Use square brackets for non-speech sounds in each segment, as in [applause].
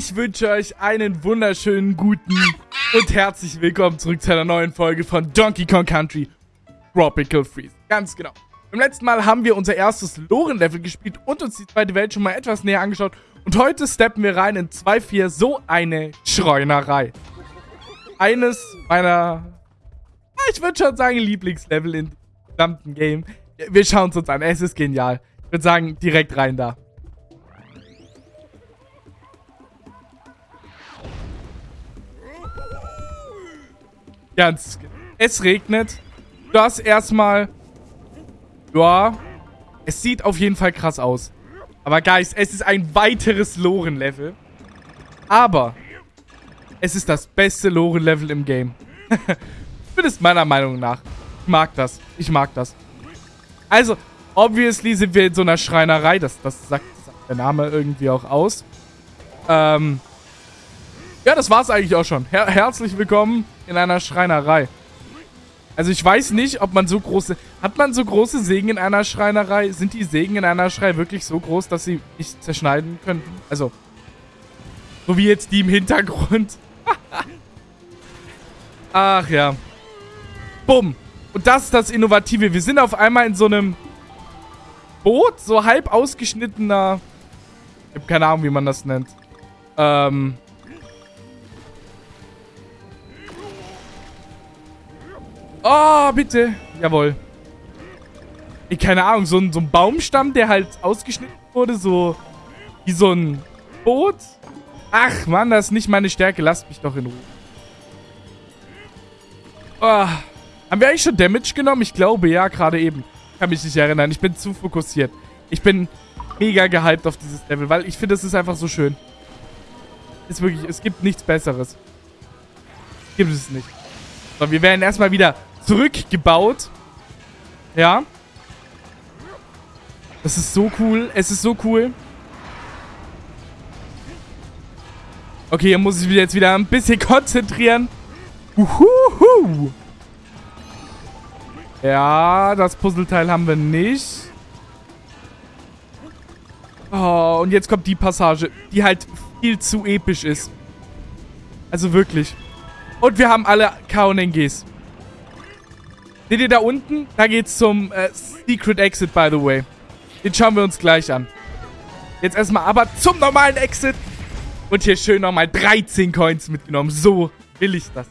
Ich wünsche euch einen wunderschönen guten und herzlich willkommen zurück zu einer neuen Folge von Donkey Kong Country Tropical Freeze. Ganz genau. Beim letzten Mal haben wir unser erstes Loren-Level gespielt und uns die zweite Welt schon mal etwas näher angeschaut. Und heute steppen wir rein in 2.4, so eine Schreunerei. Eines meiner, ich würde schon sagen, Lieblingslevel in gesamten Game. Wir schauen es uns an, es ist genial. Ich würde sagen, direkt rein da. Ganz. Es regnet. Das erstmal. Ja. Es sieht auf jeden Fall krass aus. Aber Guys, es ist ein weiteres Loren-Level. Aber es ist das beste Loren-Level im Game. [laughs] Zumindest meiner Meinung nach. Ich mag das. Ich mag das. Also, obviously sind wir in so einer Schreinerei. Das, das, sagt, der Name irgendwie auch aus. Ähm. Ja, das war's eigentlich auch schon. Her herzlich willkommen in einer Schreinerei. Also ich weiß nicht, ob man so große... Hat man so große Sägen in einer Schreinerei? Sind die Sägen in einer Schrei wirklich so groß, dass sie nicht zerschneiden könnten? Also, so wie jetzt die im Hintergrund. [laughs] Ach ja. Bumm. Und das ist das Innovative. Wir sind auf einmal in so einem Boot, so halb ausgeschnittener... Ich habe keine Ahnung, wie man das nennt. Ähm... Oh, bitte. Jawohl. Ich, keine Ahnung, so ein, so ein Baumstamm, der halt ausgeschnitten wurde, so wie so ein Boot. Ach, Mann, das ist nicht meine Stärke. Lasst mich doch in Ruhe. Oh. Haben wir eigentlich schon Damage genommen? Ich glaube, ja, gerade eben. Kann mich nicht erinnern. Ich bin zu fokussiert. Ich bin mega gehypt auf dieses Level, weil ich finde, es ist einfach so schön. Ist wirklich, es gibt nichts Besseres. Gibt es nicht. So, wir werden erstmal wieder zurückgebaut. Ja. Das ist so cool. Es ist so cool. Okay, hier muss ich mich jetzt wieder ein bisschen [laughs] konzentrieren. Uhuhu. Ja, das Puzzleteil haben wir nicht. Oh, und jetzt kommt die Passage, die halt viel zu episch ist. Also wirklich. Und wir haben alle KNGs. Seht ihr da unten? Da geht's zum äh, Secret Exit, by the way. Den schauen wir uns gleich an. Jetzt erstmal aber zum normalen Exit. Und hier schön nochmal 13 Coins mitgenommen. So will ich das.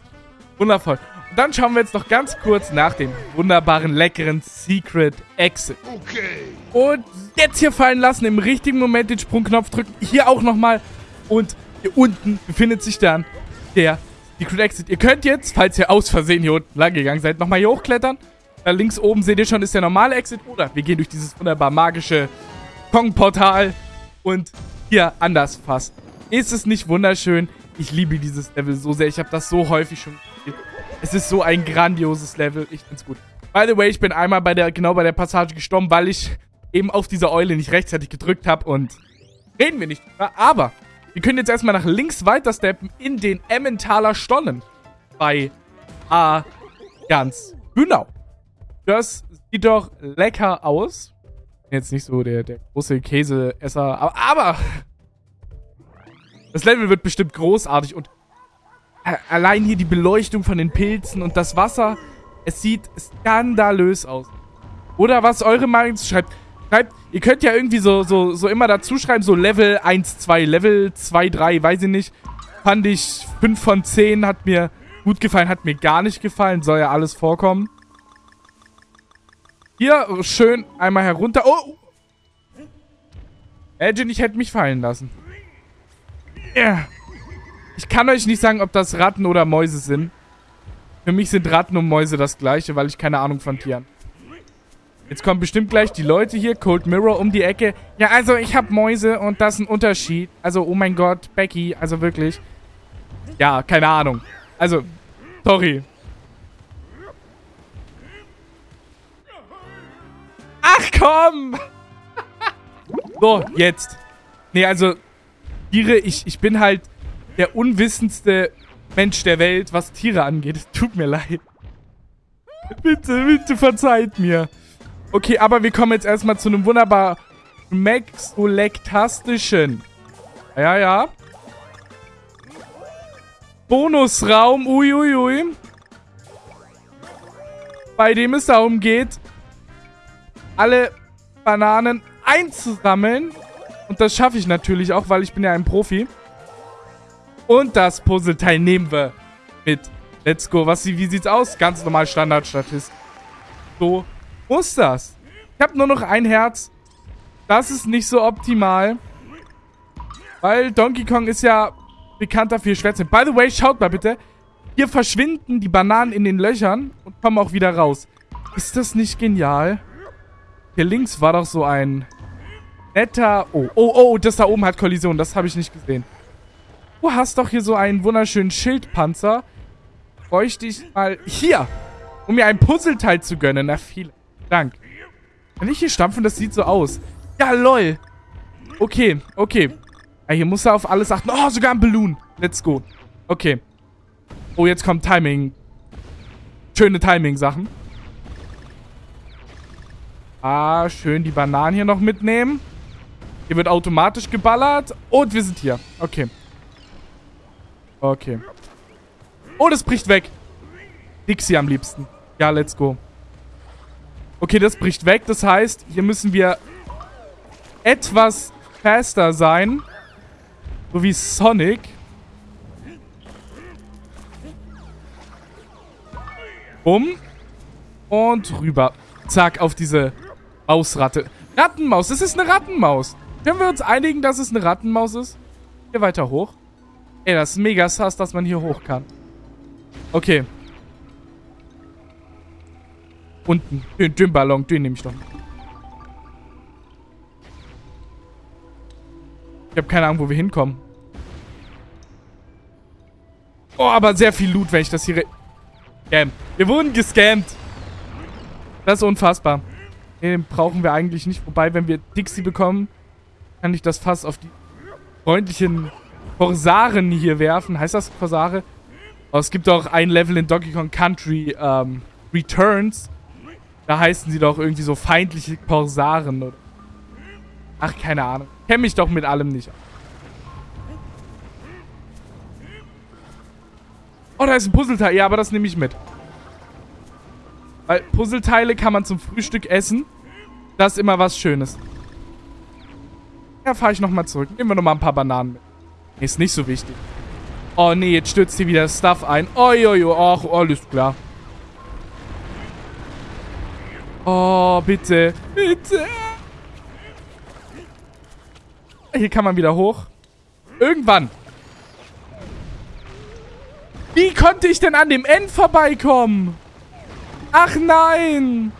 Wundervoll. Und dann schauen wir jetzt noch ganz kurz nach dem wunderbaren, leckeren Secret Exit. Okay. Und jetzt hier fallen lassen, im richtigen Moment den Sprungknopf drücken. Hier auch nochmal. Und hier unten befindet sich dann der Secret Exit. Ihr könnt jetzt, falls ihr aus Versehen hier unten lang gegangen seid, nochmal hier hochklettern. Da links oben seht ihr schon, ist der normale Exit. Oder wir gehen durch dieses wunderbar magische Kong-Portal. Und hier anders fast. Ist es nicht wunderschön? Ich liebe dieses Level so sehr. Ich habe das so häufig schon gespielt. Es ist so ein grandioses Level. Ich find's gut. By the way, ich bin einmal bei der, genau bei der Passage gestorben, weil ich eben auf diese Eule nicht rechtzeitig gedrückt habe. Und reden wir nicht drüber. Aber wir können jetzt erstmal nach links weitersteppen in den Emmentaler Stonnen. Bei A. Ganz genau. Das sieht doch lecker aus. Jetzt nicht so der, der große Käseesser, aber, aber das Level wird bestimmt großartig und allein hier die Beleuchtung von den Pilzen und das Wasser, es sieht skandalös aus. Oder was eure Meinung schreibt, Schreibt, ihr könnt ja irgendwie so, so, so immer dazu schreiben, so Level 1, 2, Level 2, 3, weiß ich nicht. Fand ich 5 von 10, hat mir gut gefallen, hat mir gar nicht gefallen, soll ja alles vorkommen. Hier, schön einmal herunter. Oh! Edgin, ich hätte mich fallen lassen. Yeah. Ich kann euch nicht sagen, ob das Ratten oder Mäuse sind. Für mich sind Ratten und Mäuse das gleiche, weil ich keine Ahnung von Tieren. Jetzt kommen bestimmt gleich die Leute hier, Cold Mirror um die Ecke. Ja, also ich habe Mäuse und das ist ein Unterschied. Also, oh mein Gott, Becky, also wirklich. Ja, keine Ahnung. Also, sorry. Ach komm! [laughs] so, jetzt. Nee, also, Tiere, ich, ich bin halt der unwissendste Mensch der Welt, was Tiere angeht. [laughs] Tut mir leid. Bitte, bitte verzeiht mir. Okay, aber wir kommen jetzt erstmal zu einem wunderbar maxolektastischen. Ja, ja. Bonusraum. Uiuiui. Ui, ui. Bei dem es darum geht, alle Bananen einzusammeln. Und das schaffe ich natürlich auch, weil ich bin ja ein Profi. Und das Puzzleteil nehmen wir mit. Let's go. Was, wie sieht's aus? Ganz normal Standardstatist. So muss das. Ich habe nur noch ein Herz. Das ist nicht so optimal. Weil Donkey Kong ist ja bekannt dafür, schwer zu By the way, schaut mal bitte. Hier verschwinden die Bananen in den Löchern und kommen auch wieder raus. Ist das nicht genial? Hier links war doch so ein netter... Oh, oh, oh, das da oben hat Kollision. Das habe ich nicht gesehen. Du hast doch hier so einen wunderschönen Schildpanzer. Bräuchte ich mal hier, um mir ein Puzzleteil zu gönnen. Na, vielen Dank. Kann ich hier stampfen? Das sieht so aus. Ja, lol. Okay, okay. Ja, hier muss er auf alles achten. Oh, sogar ein Balloon. Let's go. Okay. Oh, jetzt kommt Timing. Schöne Timing-Sachen. Ah, schön die Bananen hier noch mitnehmen. Hier wird automatisch geballert. Und wir sind hier. Okay. Okay. Oh, das bricht weg. Dixie am liebsten. Ja, let's go. Okay, das bricht weg. Das heißt, hier müssen wir etwas faster sein. So wie Sonic. Um. Und rüber. Zack, auf diese Mausratte. Rattenmaus. Das ist eine Rattenmaus. Können wir uns einigen, dass es eine Rattenmaus ist? Hier weiter hoch. Ey, das ist mega sass, dass man hier hoch kann. Okay. Unten. Den, den Ballon, den nehme ich doch. Ich habe keine Ahnung, wo wir hinkommen. Oh, aber sehr viel Loot, wenn ich das hier... Scam. Wir wurden gescammt. Das ist unfassbar. Den brauchen wir eigentlich nicht. Wobei, wenn wir Dixie bekommen, kann ich das Fass auf die freundlichen Korsaren hier werfen. Heißt das Korsare? Oh, es gibt auch ein Level in Donkey Kong Country ähm, Returns. Da heißen sie doch irgendwie so feindliche Korsaren. Oder? Ach, keine Ahnung. Kenne mich doch mit allem nicht. Oh, da ist ein Puzzleteil. Ja, aber das nehme ich mit. Weil Puzzleteile kann man zum Frühstück essen. Das ist immer was Schönes. Ja, fahre ich nochmal zurück. Nehmen wir nochmal ein paar Bananen mit. Ist nicht so wichtig. Oh, nee, jetzt stürzt hier wieder Stuff ein. Jo, ach, alles klar. Oh, bitte. Bitte. Hier kann man wieder hoch. Irgendwann. Wie konnte ich denn an dem End vorbeikommen? Ach nein.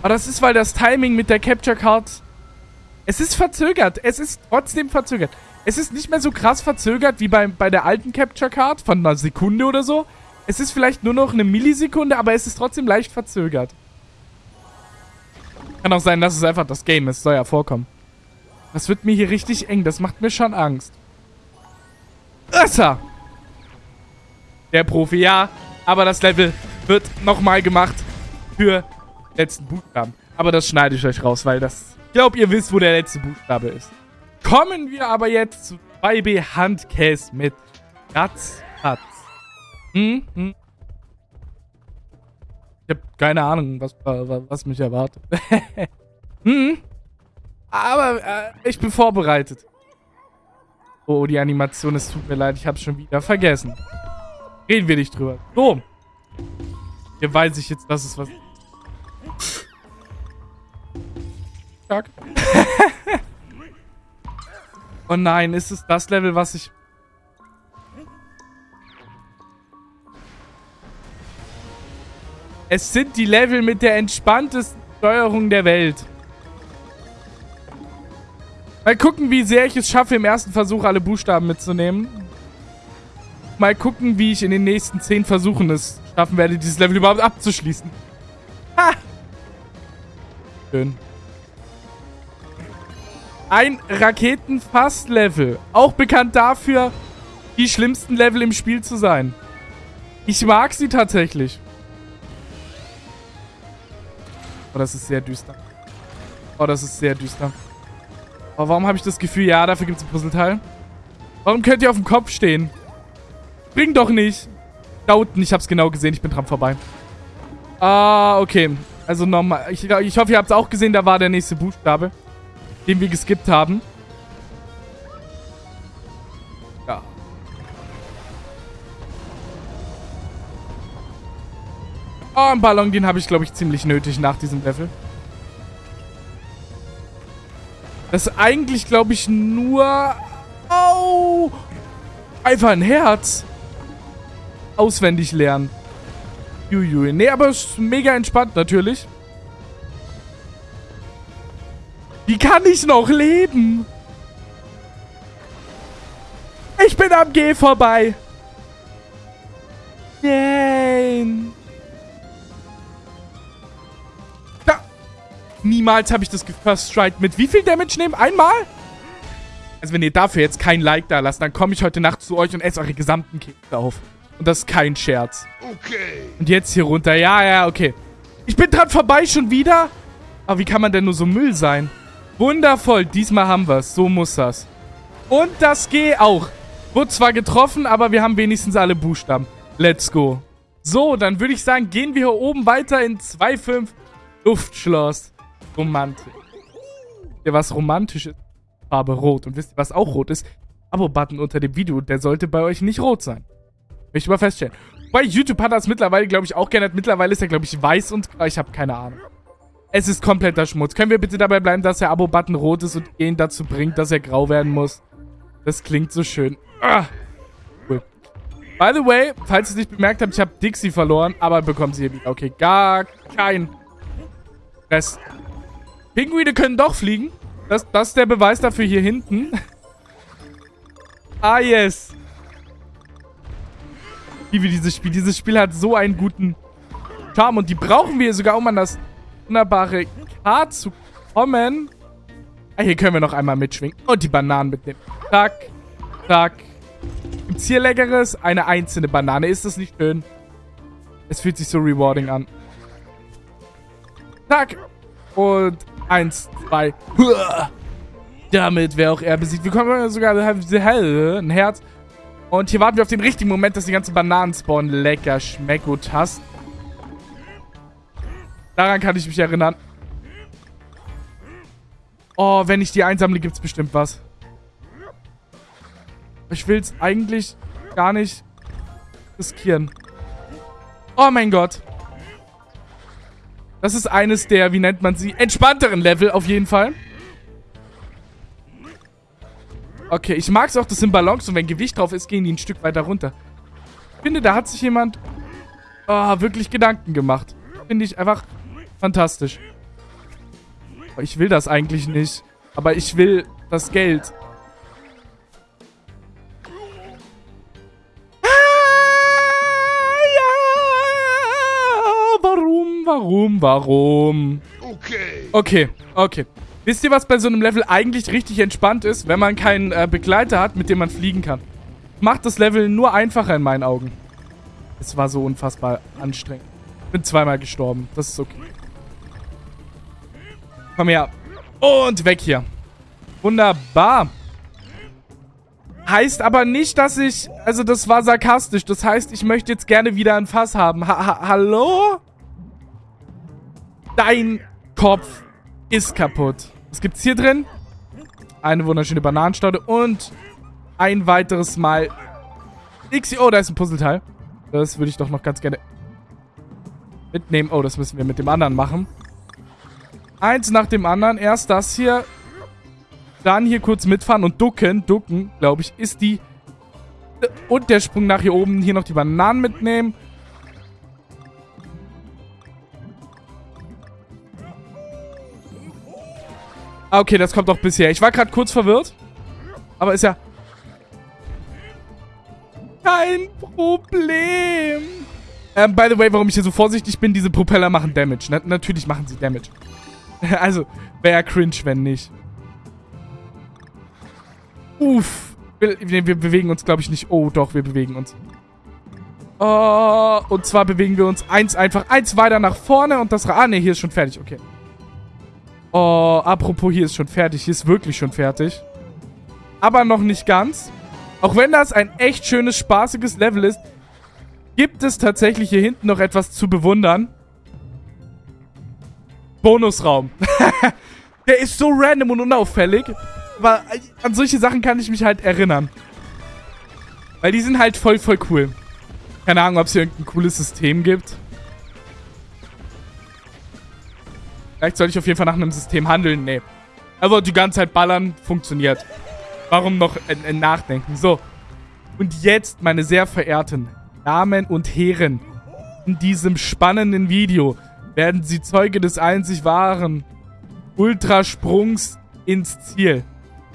Aber das ist, weil das Timing mit der Capture Card... Es ist verzögert. Es ist trotzdem verzögert. Es ist nicht mehr so krass verzögert wie bei, bei der alten Capture Card von einer Sekunde oder so. Es ist vielleicht nur noch eine Millisekunde, aber es ist trotzdem leicht verzögert. Kann auch sein, dass es einfach das Game ist. Soll ja vorkommen. Das wird mir hier richtig eng. Das macht mir schon Angst. Össer! Der Profi, ja. Aber das Level wird nochmal gemacht für letzten Buchstaben. Aber das schneide ich euch raus, weil das... Ich glaube, ihr wisst, wo der letzte Buchstabe ist. Kommen wir aber jetzt zu 2B Handcase mit Ratzfatz. Hm, hm. Habe keine Ahnung, was, was mich erwartet. [laughs] hm. Aber äh, ich bin vorbereitet. Oh, die Animation, es tut mir leid, ich habe schon wieder vergessen. Reden wir nicht drüber. So. Hier weiß ich jetzt, dass es was... Stark. [laughs] oh nein, ist es das Level, was ich... Es sind die Level mit der entspanntesten Steuerung der Welt. Mal gucken, wie sehr ich es schaffe, im ersten Versuch alle Buchstaben mitzunehmen. Mal gucken, wie ich in den nächsten zehn Versuchen es schaffen werde, dieses Level überhaupt abzuschließen. Ha! Schön. Ein Raketenfass-Level. Auch bekannt dafür, die schlimmsten Level im Spiel zu sein. Ich mag sie tatsächlich. Oh, das ist sehr düster. Oh, das ist sehr düster. Oh, warum habe ich das Gefühl, ja, dafür gibt es ein Puzzleteil? Warum könnt ihr auf dem Kopf stehen? Spring doch nicht. Da unten, ich hab's genau gesehen, ich bin dran vorbei. Ah, okay. Also nochmal. Ich, ich hoffe, ihr habt es auch gesehen, da war der nächste Buchstabe, den wir geskippt haben. Oh, ein Ballon, den habe ich, glaube ich, ziemlich nötig nach diesem Level. Das ist eigentlich, glaube ich, nur... Oh! Einfach ein Herz. Auswendig lernen. Juiui. Nee, aber es ist mega entspannt natürlich. Wie kann ich noch leben? Ich bin am G vorbei. Nein. Niemals habe ich das First Strike mit wie viel Damage nehmen? Einmal? Also wenn ihr dafür jetzt kein Like da lasst, dann komme ich heute Nacht zu euch und esse eure gesamten Kekse auf. Und das ist kein Scherz. Okay. Und jetzt hier runter. Ja, ja, okay. Ich bin dran vorbei schon wieder. Aber wie kann man denn nur so Müll sein? Wundervoll. Diesmal haben wir es. So muss das. Und das G auch. Wurde zwar getroffen, aber wir haben wenigstens alle Buchstaben. Let's go. So, dann würde ich sagen, gehen wir hier oben weiter in 2.5 Luftschloss. Romantik. Ja, was romantisch ist. Farbe rot. Und wisst ihr, was auch rot ist? Abo-Button unter dem Video. Der sollte bei euch nicht rot sein. Möchte ich mal feststellen. Bei YouTube hat es mittlerweile, glaube ich, auch geändert. Mittlerweile ist er, glaube ich, weiß und... Ich habe keine Ahnung. Es ist kompletter Schmutz. Können wir bitte dabei bleiben, dass der Abo-Button rot ist und ihn dazu bringt, dass er grau werden muss? Das klingt so schön. Ah, cool. By the way, falls ihr es nicht bemerkt habt, ich habe Dixie verloren, aber bekommt sie hier wieder. Okay, gar kein Stress. Pinguine können doch fliegen. Das, das ist der Beweis dafür hier hinten. [laughs] ah, yes liebe dieses Spiel. Dieses Spiel hat so einen guten Charme und die brauchen wir sogar, um an das wunderbare K zu kommen. Ah, hier können wir noch einmal mitschwingen. Und die Bananen mitnehmen. Zack, zack. Gibt's hier Leckeres? Eine einzelne Banane. Ist das nicht schön? Es fühlt sich so rewarding an. Zack. Und eins, zwei. Damit wäre auch er besiegt. Wir kommen sogar ein Herz. Und hier warten wir auf den richtigen Moment, dass die ganzen Bananen spawnen. Lecker, hast. Daran kann ich mich erinnern. Oh, wenn ich die einsammle, gibt es bestimmt was. Ich will es eigentlich gar nicht riskieren. Oh mein Gott. Das ist eines der, wie nennt man sie, entspannteren Level auf jeden Fall. Okay, ich mag es auch, das sind Ballons und wenn Gewicht drauf ist, gehen die ein Stück weiter runter. Ich finde, da hat sich jemand oh, wirklich Gedanken gemacht. Finde ich einfach fantastisch. Ich will das eigentlich nicht. Aber ich will das Geld. Warum, warum, warum? Okay. Okay, okay. Wisst ihr, was bei so einem Level eigentlich richtig entspannt ist, wenn man keinen äh, Begleiter hat, mit dem man fliegen kann? Macht das Level nur einfacher in meinen Augen. Es war so unfassbar anstrengend. Bin zweimal gestorben. Das ist okay. Komm her. Und weg hier. Wunderbar. Heißt aber nicht, dass ich... Also das war sarkastisch. Das heißt, ich möchte jetzt gerne wieder ein Fass haben. Ha ha hallo? Dein Kopf ist kaputt. Was gibt's hier drin? Eine wunderschöne Bananenstaude und ein weiteres Mal Dixie. Oh, da ist ein Puzzleteil. Das würde ich doch noch ganz gerne mitnehmen. Oh, das müssen wir mit dem anderen machen. Eins nach dem anderen. Erst das hier. Dann hier kurz mitfahren und ducken. Ducken, glaube ich, ist die... Und der Sprung nach hier oben. Hier noch die Bananen mitnehmen. Ah, okay, das kommt doch bisher. Ich war gerade kurz verwirrt. Aber ist ja... Kein Problem. Ähm, by the way, warum ich hier so vorsichtig bin, diese Propeller machen Damage. Na natürlich machen sie Damage. [laughs] also, wäre cringe, wenn nicht. Uff. Wir, wir bewegen uns, glaube ich, nicht. Oh, doch, wir bewegen uns. Oh, und zwar bewegen wir uns eins einfach, eins weiter nach vorne und das... Ah, ne, hier ist schon fertig. Okay. Oh, apropos, hier ist schon fertig. Hier ist wirklich schon fertig. Aber noch nicht ganz. Auch wenn das ein echt schönes, spaßiges Level ist, gibt es tatsächlich hier hinten noch etwas zu bewundern. Bonusraum. [laughs] Der ist so random und unauffällig. Aber an solche Sachen kann ich mich halt erinnern. Weil die sind halt voll, voll cool. Keine Ahnung, ob es hier irgendein cooles System gibt. Vielleicht sollte ich auf jeden Fall nach einem System handeln. Nee. Aber die ganze Zeit ballern funktioniert. Warum noch äh, nachdenken? So. Und jetzt, meine sehr verehrten Damen und Herren, in diesem spannenden Video werden Sie Zeuge des einzig wahren Ultrasprungs ins Ziel.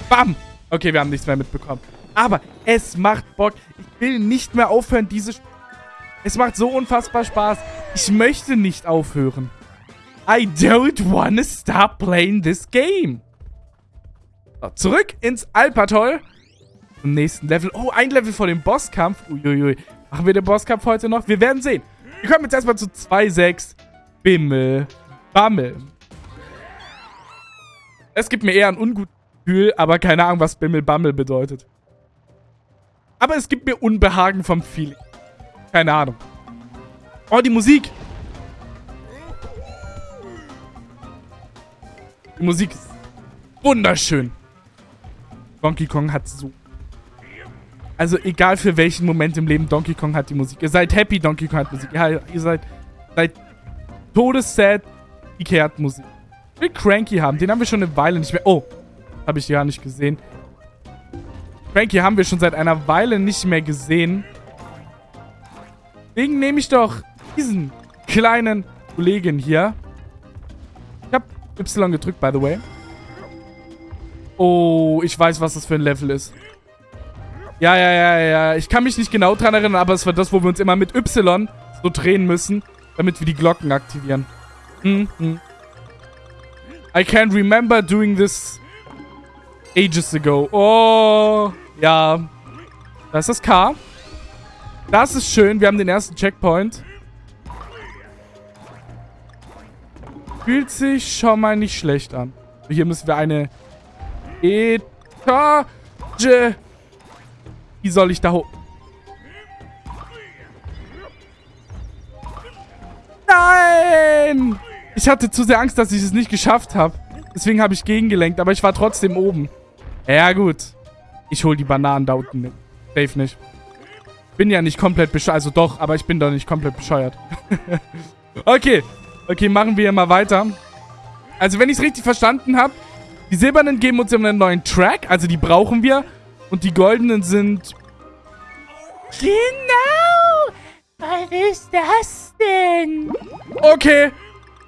Bam! Okay, wir haben nichts mehr mitbekommen. Aber es macht Bock. Ich will nicht mehr aufhören, diese... Sp es macht so unfassbar Spaß. Ich möchte nicht aufhören. I don't wanna stop playing this game. So, zurück ins Alpatoll. Zum nächsten Level. Oh, ein Level vor dem Bosskampf. Uiuiui. Machen wir den Bosskampf heute noch? Wir werden sehen. Wir kommen jetzt erstmal zu 2.6. Bimmel. Bammel. Es gibt mir eher ein ungutes Gefühl, aber keine Ahnung, was Bimmel Bammel bedeutet. Aber es gibt mir Unbehagen vom Feeling. Keine Ahnung. Oh, die Musik. Die Musik ist wunderschön. Donkey Kong hat so... Also egal für welchen Moment im Leben Donkey Kong hat die Musik. Ihr seid happy, Donkey Kong hat Musik. Ja, ihr seid, seid todessad, Ikea hat Musik. Ich will Cranky haben. Den haben wir schon eine Weile nicht mehr... Oh, habe ich gar nicht gesehen. Cranky haben wir schon seit einer Weile nicht mehr gesehen. Deswegen nehme ich doch diesen kleinen Kollegen hier. Y gedrückt, by the way. Oh, ich weiß, was das für ein Level ist. Ja, ja, ja, ja. Ich kann mich nicht genau dran erinnern, aber es war das, wo wir uns immer mit Y so drehen müssen, damit wir die Glocken aktivieren. Hm, hm. I can't remember doing this ages ago. Oh, ja. Das ist das K. Das ist schön. Wir haben den ersten Checkpoint. Fühlt sich schon mal nicht schlecht an. Hier müssen wir eine Etage. Wie soll ich da hoch? Nein! Ich hatte zu sehr Angst, dass ich es nicht geschafft habe. Deswegen habe ich gegengelenkt, aber ich war trotzdem oben. Ja, gut. Ich hole die Bananen da unten. Safe nicht bin ja nicht komplett bescheuert. Also doch, aber ich bin doch nicht komplett bescheuert. [laughs] okay. Okay, machen wir mal weiter. Also wenn ich es richtig verstanden habe, die silbernen geben uns immer einen neuen Track. Also die brauchen wir. Und die goldenen sind... Genau! Was ist das denn? Okay.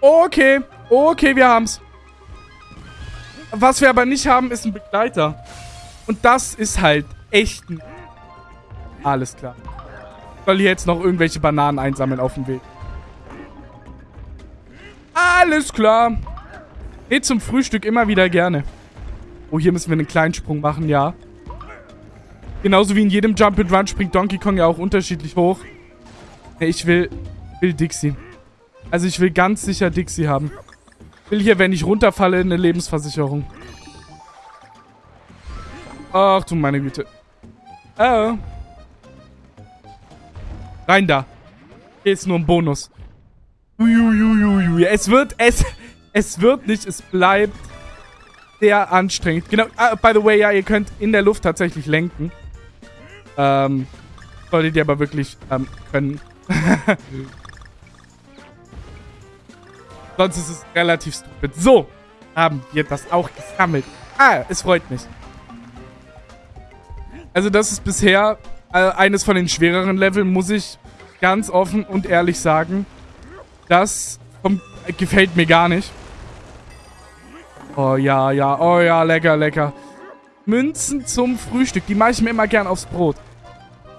Okay. Okay, wir haben's. Was wir aber nicht haben, ist ein Begleiter. Und das ist halt echt ein alles klar. Ich soll hier jetzt noch irgendwelche Bananen einsammeln auf dem Weg. Alles klar. Geht zum Frühstück immer wieder gerne. Oh, hier müssen wir einen kleinen Sprung machen, ja. Genauso wie in jedem Jump and Run springt Donkey Kong ja auch unterschiedlich hoch. Ich will, will Dixie. Also ich will ganz sicher Dixie haben. Ich will hier, wenn ich runterfalle, eine Lebensversicherung. Ach du meine Güte. Oh. Rein da. Hier ist nur ein Bonus. Uiuiuiui. Es wird, es, es wird nicht, es bleibt sehr anstrengend. Genau, uh, by the way, ja, ihr könnt in der Luft tatsächlich lenken. Ähm, solltet ihr aber wirklich ähm, können. [laughs] Sonst ist es relativ stupid. So, haben wir das auch gesammelt. Ah, es freut mich. Also das ist bisher äh, eines von den schwereren Leveln, muss ich ganz offen und ehrlich sagen. Das kommt, gefällt mir gar nicht. Oh ja, ja, oh ja, lecker, lecker. Münzen zum Frühstück, die mache ich mir immer gern aufs Brot.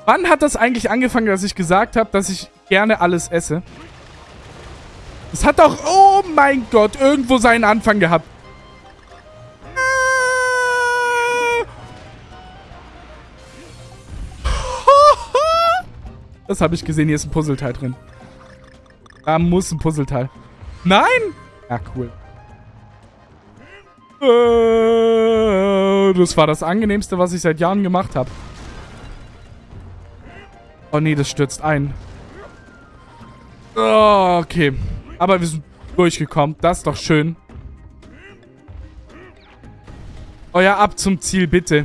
Wann hat das eigentlich angefangen, dass ich gesagt habe, dass ich gerne alles esse? Es hat doch, oh mein Gott, irgendwo seinen Anfang gehabt. [laughs] Das habe ich gesehen. Hier ist ein Puzzleteil drin. Da muss ein Puzzleteil. Nein! Ja, cool. Äh, das war das angenehmste, was ich seit Jahren gemacht habe. Oh nee, das stürzt ein. Okay. Aber wir sind durchgekommen. Das ist doch schön. Oh ja, ab zum Ziel, bitte.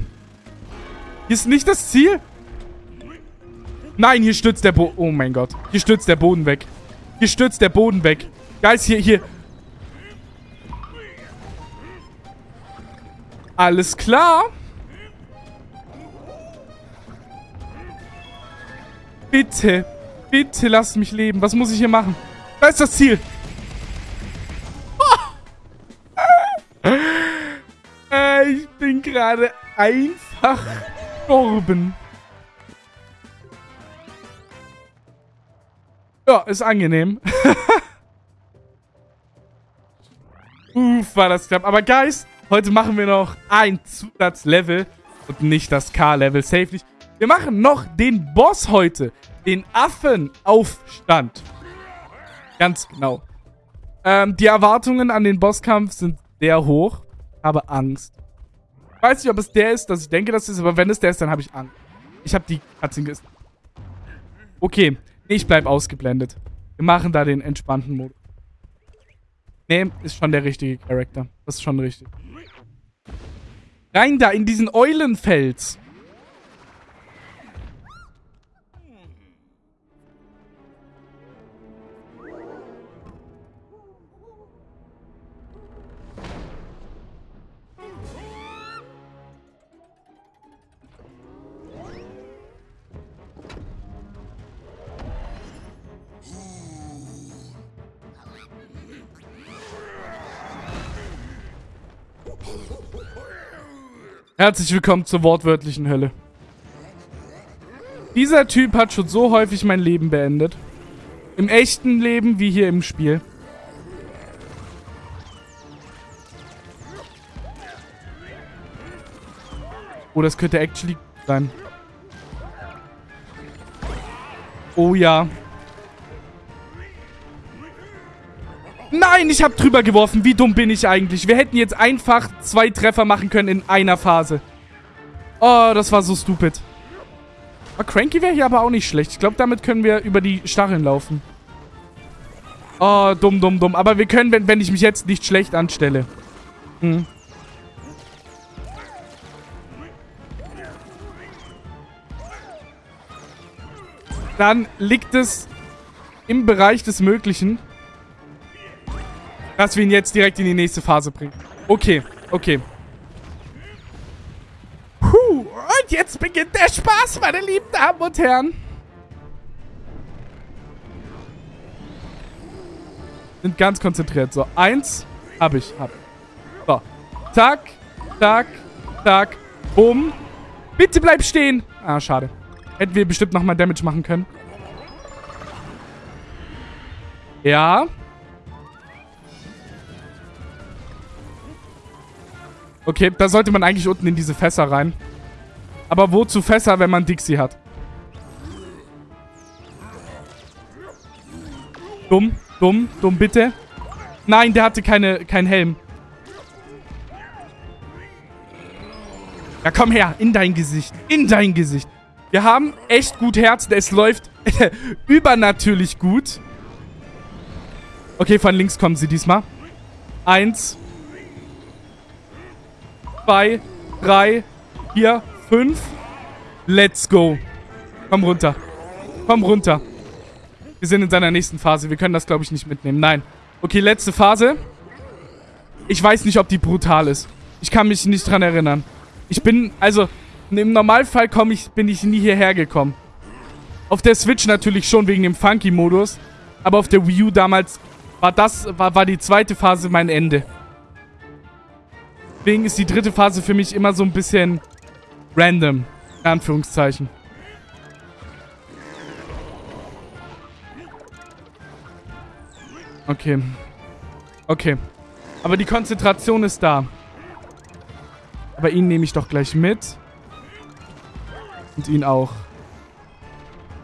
Hier ist nicht das Ziel? Nein, hier stürzt der Boden. Oh mein Gott. Hier stürzt der Boden weg. Hier stürzt der Boden weg. Guys, hier, hier. Alles klar. Bitte. Bitte lass mich leben. Was muss ich hier machen? Da ist das Ziel. [laughs] Äh, ich bin gerade einfach gestorben. Ja, ist angenehm. [laughs] Uff, war das knapp. Aber Guys, heute machen wir noch ein Zusatzlevel und nicht das K-Level. Safe nicht. Wir machen noch den Boss heute. Den Affenaufstand. Ganz genau. Ähm, die Erwartungen an den Bosskampf sind sehr hoch. Habe Angst. Ich weiß nicht, ob es der ist, dass ich denke, dass es ist, aber wenn es der ist, dann habe ich Angst. Ich habe die ges... Okay. Ich bleib ausgeblendet. Wir machen da den entspannten Modus. Nee, ist schon der richtige Charakter. Das ist schon richtig. Rein da in diesen Eulenfels. Herzlich willkommen zur wortwörtlichen Hölle. Dieser Typ hat schon so häufig mein Leben beendet. Im echten Leben wie hier im Spiel. Oh, das könnte actually sein. Oh ja. Nein, ich habe drüber geworfen. Wie dumm bin ich eigentlich? Wir hätten jetzt einfach zwei Treffer machen können in einer Phase. Oh, das war so stupid. Aber Cranky wäre hier aber auch nicht schlecht. Ich glaube, damit können wir über die Stacheln laufen. Oh, dumm, dumm, dumm. Aber wir können, wenn, wenn ich mich jetzt nicht schlecht anstelle. Hm. Dann liegt es im Bereich des Möglichen, dass wir ihn jetzt direkt in die nächste Phase bringen. Okay, okay. Puh, und jetzt beginnt der Spaß, meine lieben Damen und Herren. Sind ganz konzentriert. So, eins habe ich, habe ich. So, zack, zack, zack, bumm. Bitte bleib stehen. Ah, schade. Hätten wir bestimmt nochmal Damage machen können. Ja. Okay, da sollte man eigentlich unten in diese Fässer rein. Aber wozu Fässer, wenn man Dixie hat? Dumm, dumm, dumm, bitte. Nein, der hatte keine, keinen Helm. Ja, komm her. In dein Gesicht. In dein Gesicht. Wir haben echt gut Herzen. Es läuft [laughs] übernatürlich gut. Okay, von links kommen sie diesmal. Eins zwei, drei, vier, fünf. Let's go. Komm runter. Komm runter. Wir sind in seiner nächsten Phase. Wir können das, glaube ich, nicht mitnehmen. Nein. Okay, letzte Phase. Ich weiß nicht, ob die brutal ist. Ich kann mich nicht dran erinnern. Ich bin, also, im Normalfall komm ich, bin ich nie hierher gekommen. Auf der Switch natürlich schon wegen dem Funky-Modus. Aber auf der Wii U damals war das, war, war die zweite Phase mein Ende. Deswegen ist die dritte Phase für mich immer so ein bisschen random. In Anführungszeichen. Okay. Okay. Aber die Konzentration ist da. Aber ihn nehme ich doch gleich mit. Und ihn auch.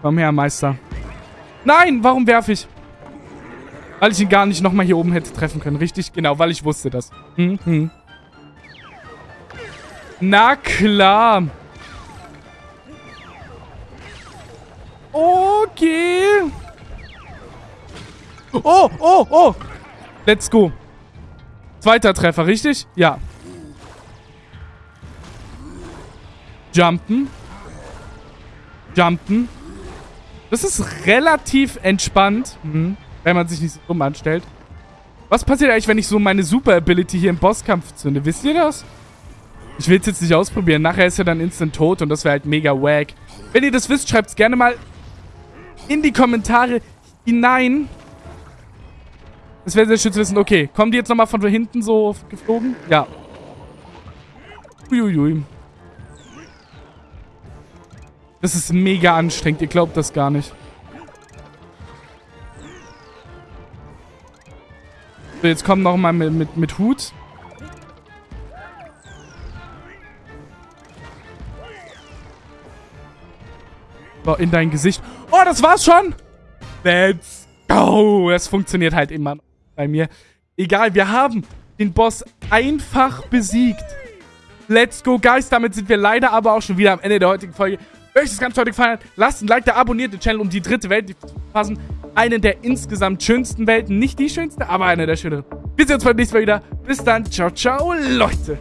Komm her, Meister. Nein, warum werfe ich? Weil ich ihn gar nicht nochmal hier oben hätte treffen können. Richtig? Genau, weil ich wusste das. Hm, hm. Na klar. Okay. Oh, oh, oh. Let's go. Zweiter Treffer, richtig? Ja. Jumpen. Jumpen. Das ist relativ entspannt, hm, wenn man sich nicht so dumm anstellt. Was passiert eigentlich, wenn ich so meine Super-Ability hier im Bosskampf zünde? Wisst ihr das? Ich will es jetzt nicht ausprobieren. Nachher ist er dann instant tot und das wäre halt mega wack. Wenn ihr das wisst, schreibt es gerne mal in die Kommentare hinein. Das wäre sehr schön zu wissen. Okay, kommen die jetzt nochmal von hinten so geflogen? Ja. Uiuiui. Das ist mega anstrengend. Ihr glaubt das gar nicht. So, jetzt kommen nochmal mit, mit, mit Hut. In dein Gesicht. Oh, das war's schon. Let's go. Es funktioniert halt immer bei mir. Egal, wir haben den Boss einfach besiegt. Let's go, Guys. Damit sind wir leider aber auch schon wieder am Ende der heutigen Folge. Wenn euch das Ganze heute gefallen hat, lasst ein Like da, abonniert den Channel, um die dritte Welt zu verpassen. Eine der insgesamt schönsten Welten. Nicht die schönste, aber eine der schöneren. Wir sehen uns beim nächsten Mal wieder. Bis dann. Ciao, ciao, Leute.